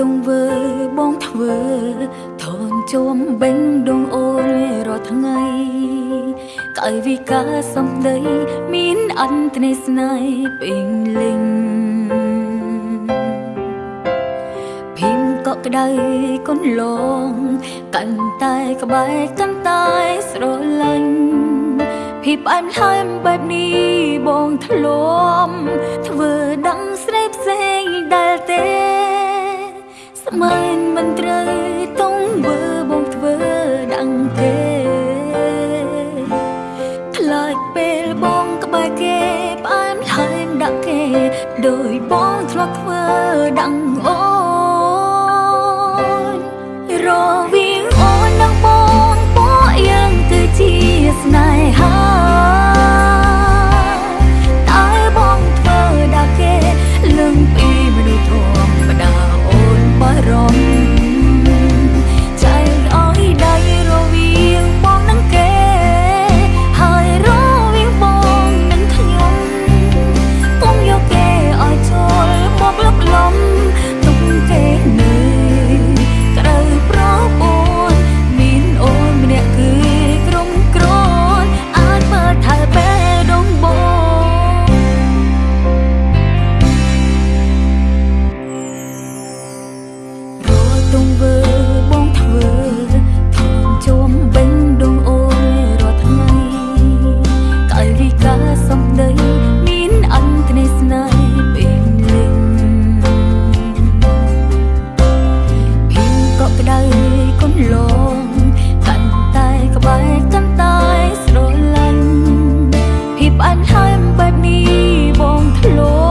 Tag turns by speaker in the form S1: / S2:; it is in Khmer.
S1: ទងវើបងធ្វើធនជុំបេងដងអូនរាល់ថ្ងៃកៅវិការសំដីមានអន្តនេស្នេហ៍ពេញលេងភីមកក់ក្ដៅកូនលងកាន់តែក្បែរកាន់តែស្រលាញ់ភីផ្អែមហើមបែបនេះបងធ្លាប់ មានមិនត្រូវតងវើបងធ្វើដឹងទេខ្លាចពេលបងក្បែរគេផ្អែមហើយដាក់គេដោយបងធ្លាប់ធ្វើដឹងអូនរវា គឺជាស្នេហា